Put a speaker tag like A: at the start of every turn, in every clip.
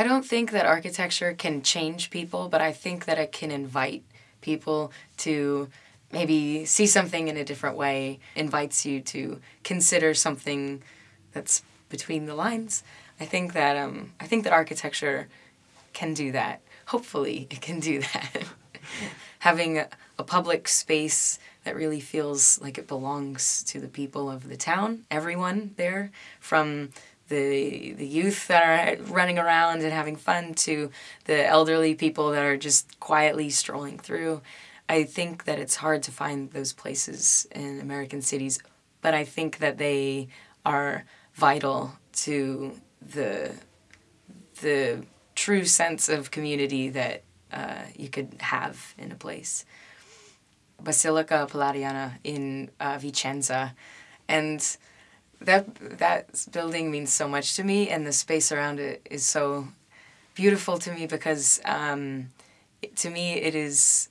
A: I don't think that architecture can change people, but I think that it can invite people to maybe see something in a different way, invites you to consider something that's between the lines. I think that um, I think that architecture can do that. Hopefully, it can do that. Having a, a public space that really feels like it belongs to the people of the town, everyone there, from the the youth that are running around and having fun to the elderly people that are just quietly strolling through. I think that it's hard to find those places in American cities, but I think that they are vital to the the true sense of community that uh, you could have in a place. Basilica Palladiana in uh, Vicenza, and that that building means so much to me, and the space around it is so beautiful to me because um, to me it is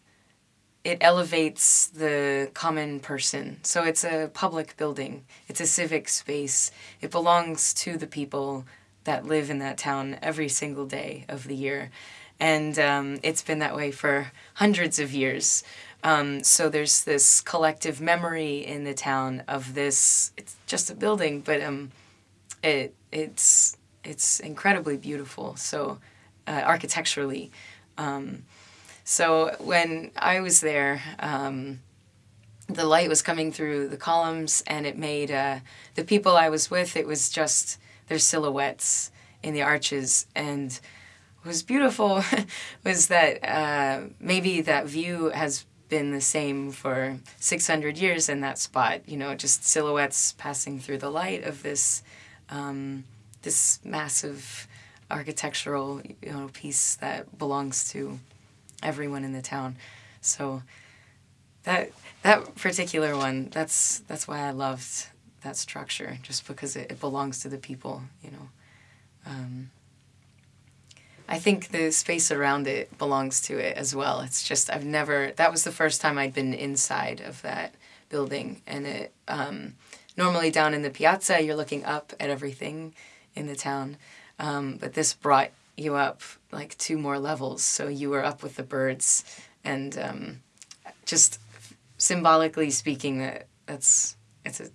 A: it elevates the common person. So it's a public building. It's a civic space. It belongs to the people that live in that town every single day of the year. And um, it's been that way for hundreds of years. Um, so there's this collective memory in the town of this. It's just a building, but um, it it's it's incredibly beautiful. So uh, architecturally, um, so when I was there, um, the light was coming through the columns, and it made uh, the people I was with. It was just their silhouettes in the arches, and what was beautiful was that uh, maybe that view has been the same for 600 years in that spot. You know, just silhouettes passing through the light of this um, this massive architectural you know piece that belongs to everyone in the town. So that that particular one, that's that's why I loved that structure, just because it, it belongs to the people. You know. Um, I think the space around it belongs to it as well. It's just I've never. That was the first time I'd been inside of that building, and it. Um, normally down in the piazza, you're looking up at everything in the town, um, but this brought you up like two more levels, so you were up with the birds, and um, just symbolically speaking, that that's it's a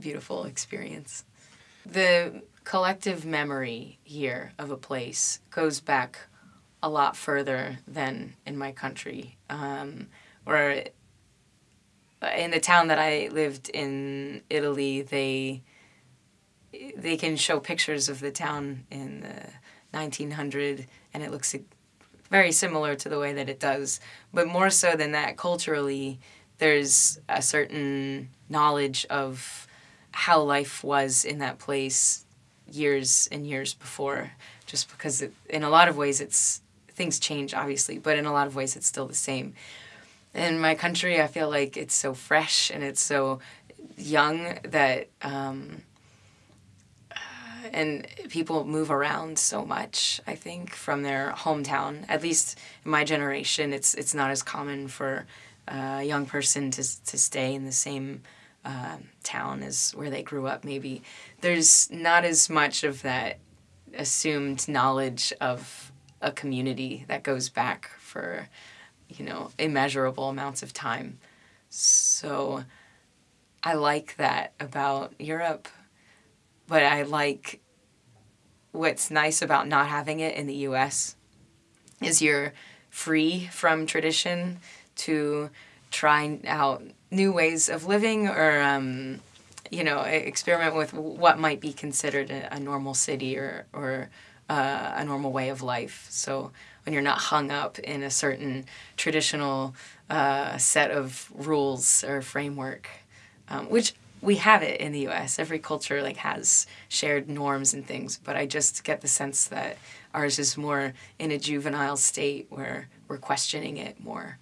A: beautiful experience. The collective memory here of a place goes back a lot further than in my country. Um, where in the town that I lived in Italy, they they can show pictures of the town in the 1900 and it looks very similar to the way that it does. But more so than that, culturally, there's a certain knowledge of how life was in that place years and years before, just because it, in a lot of ways it's things change obviously, but in a lot of ways it's still the same. In my country, I feel like it's so fresh and it's so young that. Um, uh, and people move around so much i think from their hometown at least in my generation it's it's not as common for a young person to, to stay in the same uh, town as where they grew up maybe there's not as much of that assumed knowledge of a community that goes back for you know immeasurable amounts of time. So i like that about europe but i like what's nice about not having it in the us is you're free from tradition to try out new ways of living or um, you know experiment with what might be considered a, a normal city or or uh, a normal way of life. So when you're not hung up in a certain traditional uh, set of rules or framework, um, which we have it in the U.S. Every culture like has shared norms and things, but I just get the sense that ours is more in a juvenile state where we're questioning it more.